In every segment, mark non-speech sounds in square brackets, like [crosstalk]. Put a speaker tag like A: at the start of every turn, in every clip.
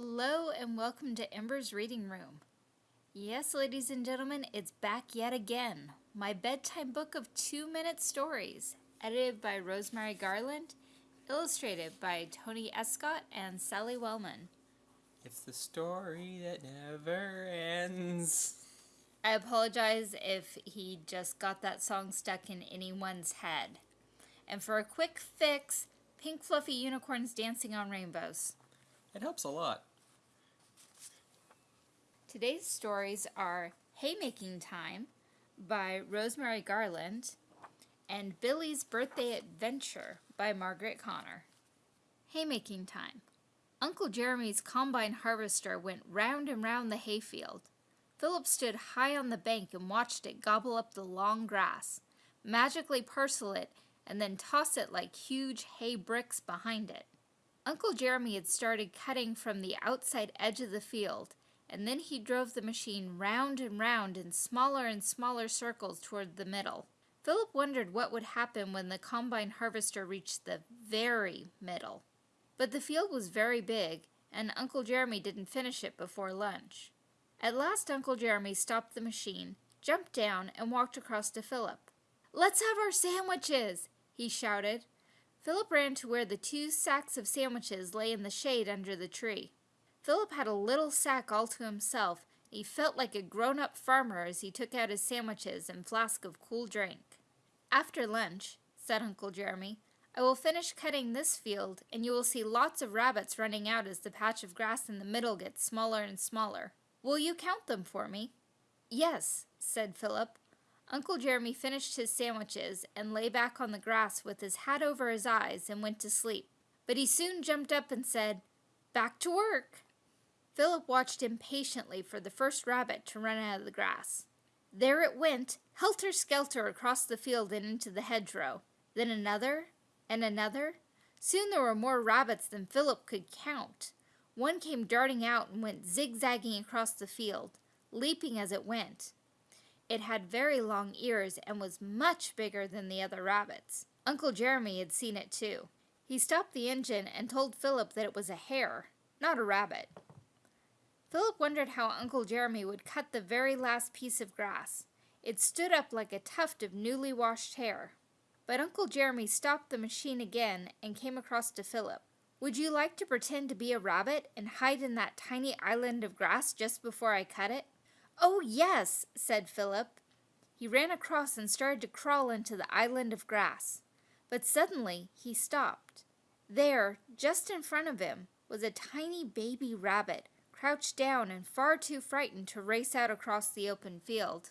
A: Hello and welcome to Ember's Reading Room. Yes, ladies and gentlemen, it's back yet again. My bedtime book of two minute stories, edited by Rosemary Garland, illustrated by Tony Escott and Sally Wellman.
B: It's the story that never ends.
A: I apologize if he just got that song stuck in anyone's head. And for a quick fix, pink fluffy unicorns dancing on rainbows.
B: It helps a lot.
A: Today's stories are Haymaking Time by Rosemary Garland and Billy's Birthday Adventure by Margaret Connor. Haymaking Time. Uncle Jeremy's combine harvester went round and round the hayfield. Philip stood high on the bank and watched it gobble up the long grass, magically parcel it, and then toss it like huge hay bricks behind it. Uncle Jeremy had started cutting from the outside edge of the field, and then he drove the machine round and round in smaller and smaller circles toward the middle. Philip wondered what would happen when the combine harvester reached the very middle. But the field was very big, and Uncle Jeremy didn't finish it before lunch. At last Uncle Jeremy stopped the machine, jumped down, and walked across to Philip. Let's have our sandwiches, he shouted. Philip ran to where the two sacks of sandwiches lay in the shade under the tree. Philip had a little sack all to himself. He felt like a grown-up farmer as he took out his sandwiches and flask of cool drink. After lunch, said Uncle Jeremy, I will finish cutting this field, and you will see lots of rabbits running out as the patch of grass in the middle gets smaller and smaller. Will you count them for me? Yes, said Philip. Uncle Jeremy finished his sandwiches and lay back on the grass with his hat over his eyes and went to sleep. But he soon jumped up and said, Back to work. Philip watched impatiently for the first rabbit to run out of the grass. There it went, helter-skelter across the field and into the hedgerow. Then another, and another. Soon there were more rabbits than Philip could count. One came darting out and went zigzagging across the field, leaping as it went. It had very long ears and was much bigger than the other rabbits. Uncle Jeremy had seen it too. He stopped the engine and told Philip that it was a hare, not a rabbit. Philip wondered how Uncle Jeremy would cut the very last piece of grass. It stood up like a tuft of newly washed hair. But Uncle Jeremy stopped the machine again and came across to Philip. Would you like to pretend to be a rabbit and hide in that tiny island of grass just before I cut it? Oh, yes, said Philip. He ran across and started to crawl into the island of grass. But suddenly he stopped. There, just in front of him, was a tiny baby rabbit, crouched down and far too frightened to race out across the open field.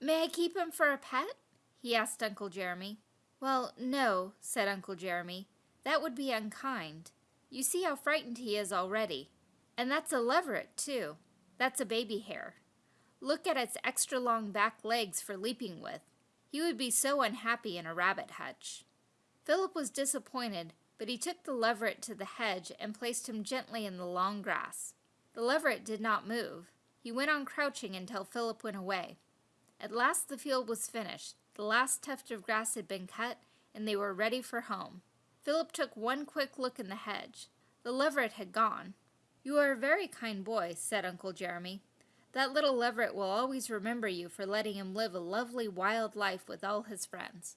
A: May I keep him for a pet? he asked Uncle Jeremy. Well, no, said Uncle Jeremy. That would be unkind. You see how frightened he is already. And that's a leveret, too. That's a baby hare. Look at its extra long back legs for leaping with. He would be so unhappy in a rabbit hutch. Philip was disappointed, but he took the leveret to the hedge and placed him gently in the long grass. The leveret did not move. He went on crouching until Philip went away. At last the field was finished. The last tuft of grass had been cut, and they were ready for home. Philip took one quick look in the hedge. The leveret had gone. You are a very kind boy, said Uncle Jeremy. That little leveret will always remember you for letting him live a lovely wild life with all his friends.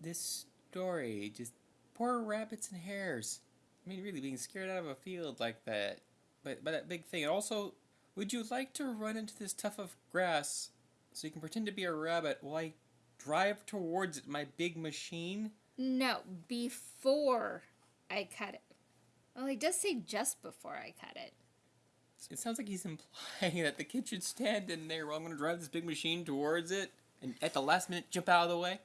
B: This story, just poor rabbits and hares. I mean, really being scared out of a field like that, but by that big thing. And Also, would you like to run into this tuft of grass so you can pretend to be a rabbit while I drive towards it my big machine?
A: No, before I cut it. Well, he does say just before I cut it.
B: It sounds like he's [laughs] implying that the kid should stand in there while I'm going to drive this big machine towards it and at the last minute jump out of the way.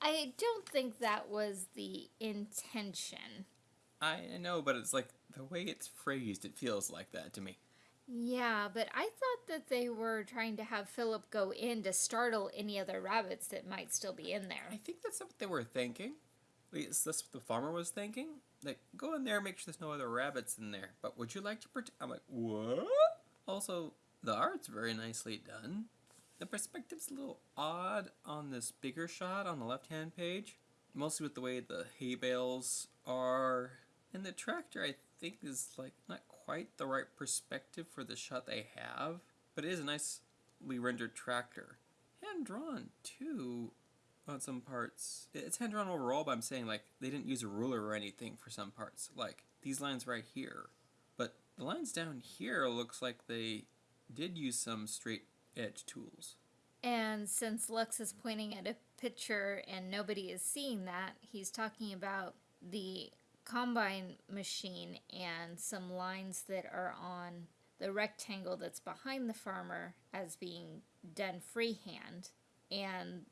A: I don't think that was the intention.
B: I know, but it's like the way it's phrased, it feels like that to me.
A: Yeah, but I thought that they were trying to have Philip go in to startle any other rabbits that might still be in there.
B: I think that's what they were thinking. At least that's what the farmer was thinking. Like, go in there, make sure there's no other rabbits in there. But would you like to pretend? I'm like, what? Also, the art's very nicely done. The perspective's a little odd on this bigger shot on the left-hand page. Mostly with the way the hay bales are. And the tractor, I think, is like not quite the right perspective for the shot they have, but it is a nicely rendered tractor. Hand drawn too, on some parts. It's hand drawn overall, but I'm saying like they didn't use a ruler or anything for some parts. Like these lines right here, but the lines down here looks like they did use some straight edge tools.
A: And since Lux is pointing at a picture and nobody is seeing that, he's talking about the combine machine and some lines that are on the rectangle that's behind the farmer as being done freehand and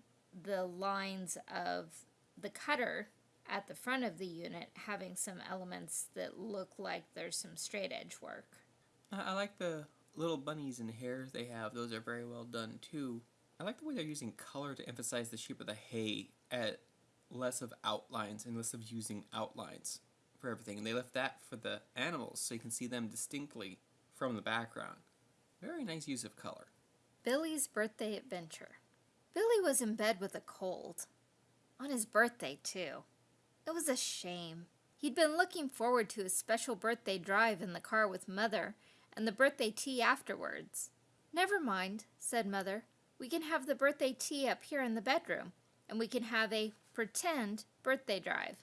A: the lines of the cutter at the front of the unit having some elements that look like there's some straight edge work.
B: I, like the little bunnies and hares they have. Those are very well done too. I like the way they're using color to emphasize the shape of the hay at less of outlines and less of using outlines for everything. And they left that for the animals so you can see them distinctly from the background. Very nice use of color.
A: Billy's birthday adventure. Billy was in bed with a cold. On his birthday, too. It was a shame. He'd been looking forward to his special birthday drive in the car with Mother and the birthday tea afterwards. Never mind, said Mother. We can have the birthday tea up here in the bedroom, and we can have a pretend birthday drive.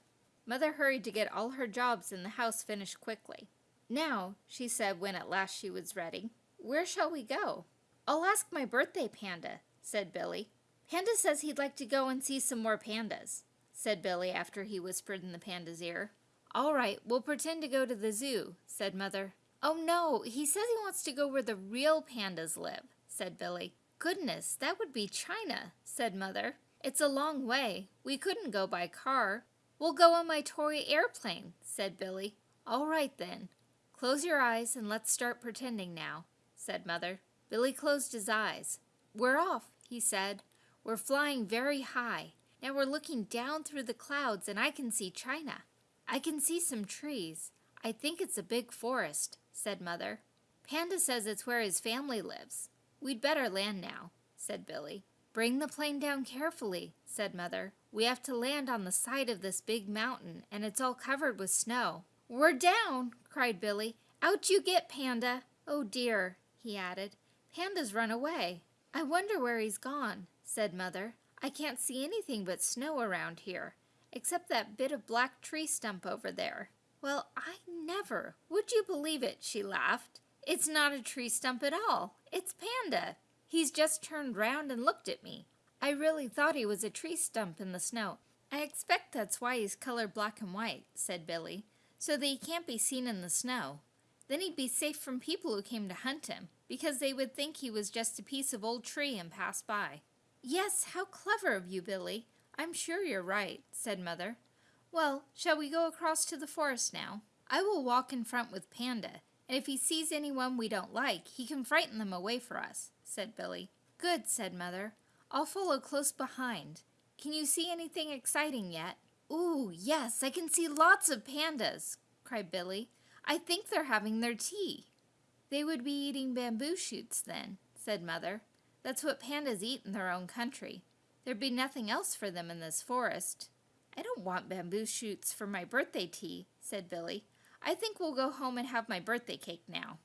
A: Mother hurried to get all her jobs in the house finished quickly. Now, she said when at last she was ready, where shall we go? I'll ask my birthday panda, said Billy. Panda says he'd like to go and see some more pandas, said Billy after he whispered in the panda's ear. All right, we'll pretend to go to the zoo, said Mother. Oh no, he says he wants to go where the real pandas live, said Billy. Goodness, that would be China, said Mother. It's a long way. We couldn't go by car. We'll go on my toy airplane, said Billy. All right then. Close your eyes and let's start pretending now, said Mother. Billy closed his eyes. We're off, he said. We're flying very high. Now we're looking down through the clouds and I can see China. I can see some trees. I think it's a big forest, said Mother. Panda says it's where his family lives. We'd better land now, said Billy. Bring the plane down carefully, said Mother. We have to land on the side of this big mountain, and it's all covered with snow. We're down, cried Billy. Out you get, Panda. Oh dear, he added. Panda's run away. I wonder where he's gone, said Mother. I can't see anything but snow around here, except that bit of black tree stump over there. Well, I never. Would you believe it? She laughed. It's not a tree stump at all. It's Panda. He's just turned round and looked at me. I really thought he was a tree stump in the snow. I expect that's why he's colored black and white, said Billy, so that he can't be seen in the snow. Then he'd be safe from people who came to hunt him, because they would think he was just a piece of old tree and pass by. Yes, how clever of you, Billy. I'm sure you're right, said Mother. Well, shall we go across to the forest now? I will walk in front with Panda, and if he sees anyone we don't like, he can frighten them away for us, said Billy. Good, said Mother. I'll follow close behind. Can you see anything exciting yet? Ooh, yes, I can see lots of pandas, cried Billy. I think they're having their tea. They would be eating bamboo shoots then, said Mother. That's what pandas eat in their own country. There'd be nothing else for them in this forest. I don't want bamboo shoots for my birthday tea, said Billy. I think we'll go home and have my birthday cake now.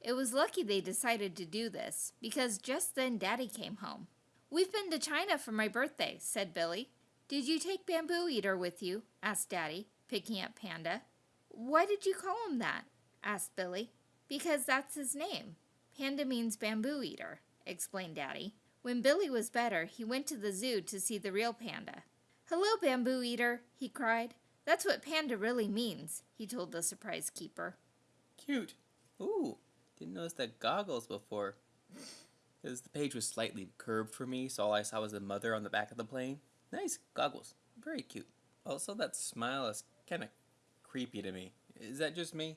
A: It was lucky they decided to do this, because just then Daddy came home. We've been to China for my birthday, said Billy. Did you take Bamboo Eater with you? asked Daddy, picking up Panda. Why did you call him that? asked Billy. Because that's his name. Panda means bamboo eater, explained Daddy. When Billy was better, he went to the zoo to see the real panda. Hello, bamboo eater, he cried. That's what panda really means, he told the surprise keeper.
B: Cute. Ooh, didn't notice the goggles before. Because the page was slightly curved for me, so all I saw was the mother on the back of the plane. Nice goggles. Very cute. Also, that smile is kind of creepy to me. Is that just me?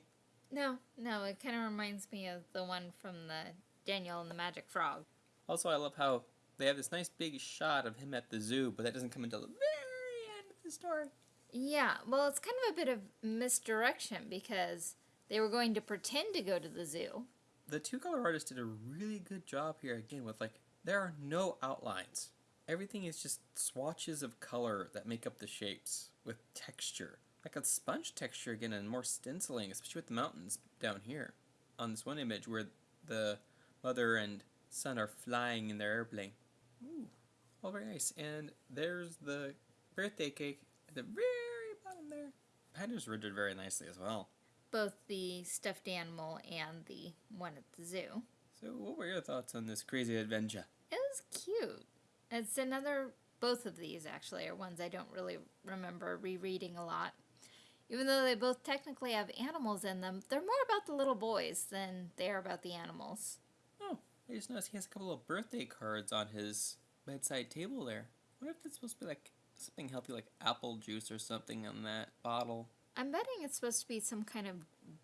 A: No, no, it kind of reminds me of the one from the Daniel and the Magic Frog.
B: Also, I love how they have this nice big shot of him at the zoo, but that doesn't come until the very end of the story.
A: Yeah, well, it's kind of a bit of misdirection because they were going to pretend to go to the zoo.
B: The two color artists did a really good job here again with like, there are no outlines. Everything is just swatches of color that make up the shapes with texture. like a sponge texture again and more stenciling, especially with the mountains down here. On this one image where the mother and son are flying in their airplane. Ooh, all very nice. And there's the birthday cake at the very bottom there. Pandas rendered very nicely as well.
A: Both the stuffed animal and the one at the zoo.
B: So, what were your thoughts on this crazy adventure?
A: It was cute. It's another, both of these actually are ones I don't really remember rereading a lot. Even though they both technically have animals in them, they're more about the little boys than they are about the animals.
B: Oh, I just noticed he has a couple of birthday cards on his bedside table there. I wonder if it's supposed to be like something healthy, like apple juice or something on that bottle.
A: I'm betting it's supposed to be some kind of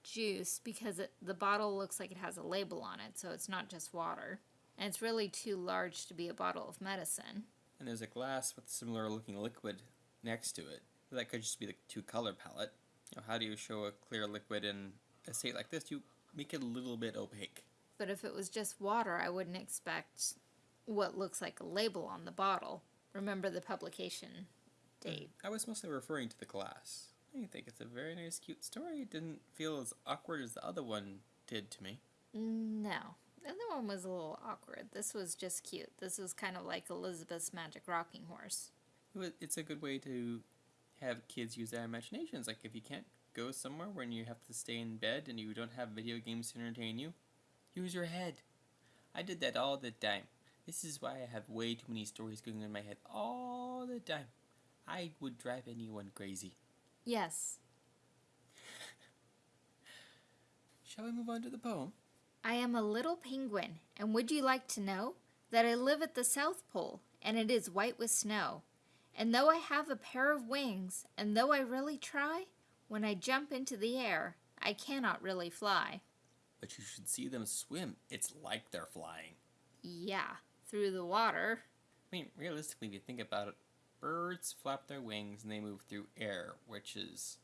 A: juice because it, the bottle looks like it has a label on it, so it's not just water. And it's really too large to be a bottle of medicine.
B: And there's a glass with similar looking liquid next to it. That could just be the two color palette. You know, how do you show a clear liquid in a state like this? You make it a little bit opaque.
A: But if it was just water, I wouldn't expect what looks like a label on the bottle. Remember the publication hmm. date.
B: I was mostly referring to the glass. I think it's a very nice, cute story. It didn't feel as awkward as the other one did to me.
A: No. The other one was a little awkward. This was just cute. This was kind of like Elizabeth's Magic Rocking Horse.
B: It's a good way to have kids use their imaginations. Like if you can't go somewhere when you have to stay in bed and you don't have video games to entertain you, use your head. I did that all the time. This is why I have way too many stories going in my head all the time. I would drive anyone crazy.
A: Yes.
B: Shall we move on to the poem?
A: I am a little penguin, and would you like to know that I live at the South Pole, and it is white with snow? And though I have a pair of wings, and though I really try, when I jump into the air, I cannot really fly.
B: But you should see them swim. It's like they're flying.
A: Yeah, through the water.
B: I mean, realistically, if you think about it, birds flap their wings and they move through air, which is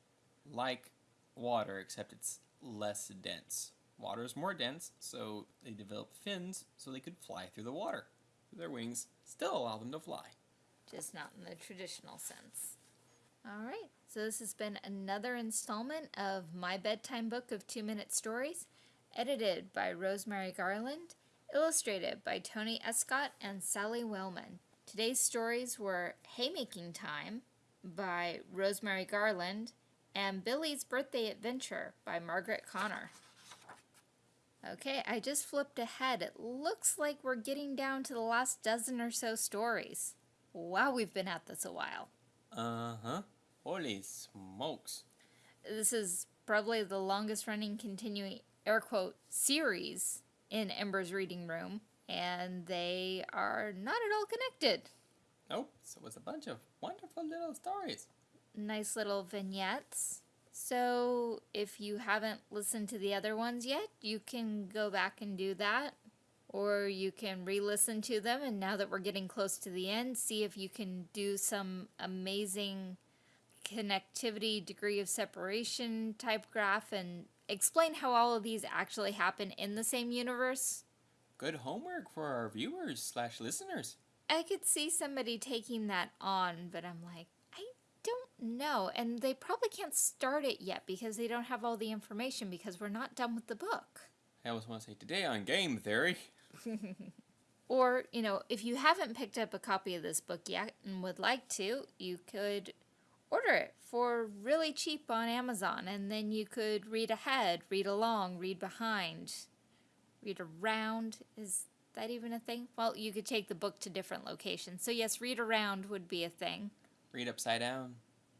B: like water, except it's less dense. Water is more dense, so they developed fins so they could fly through the water. Their wings still allow them to fly.
A: just not in the traditional sense. All right, so this has been another installment of My Bedtime Book of Two Minute Stories, edited by Rosemary Garland, illustrated by Tony Escott and Sally Wellman. Today's stories were Haymaking Time by Rosemary Garland and Billy's Birthday Adventure by Margaret Connor. Okay, I just flipped ahead. It looks like we're getting down to the last dozen or so stories. Wow, we've been at this a while.
B: Uh huh. Holy smokes.
A: This is probably the longest running continuing air quote series in Ember's reading room, and they are not at all connected.
B: Nope, so it's a bunch of wonderful little stories.
A: Nice little vignettes. So, if you haven't listened to the other ones yet, you can go back and do that. Or you can re listen to them, and now that we're getting close to the end, see if you can do some amazing connectivity, degree of separation type graph, and explain how all of these actually happen in the same universe.
B: Good homework for our viewers slash listeners.
A: I could see somebody taking that on, but I'm like, I don't know. And they probably can't start it yet because they don't have all the information because we're not done with the book.
B: I always want to say today on game theory. [laughs] [laughs]
A: Or, you know, if you haven't picked up a copy of this book yet and would like to, you could order it for really cheap on Amazon and then you could read ahead, read along, read behind, read around. Is that even a thing? Well, you could take the book to different locations. So, yes, read around would be a thing.
B: Read upside down.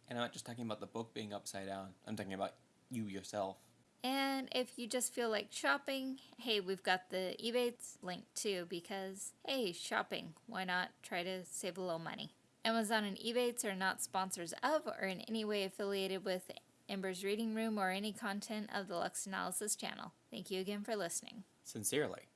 B: And I'm not just talking about the book being upside down. I'm talking about you yourself.
A: And if you just feel like shopping, hey, we've got the Ebates link too because, hey, shopping. Why not try to save a little money? Amazon and Ebates are not sponsors of or in any way affiliated with Ember's Reading Room or any content of the Lux Analysis channel. Thank you again for listening.
B: Sincerely.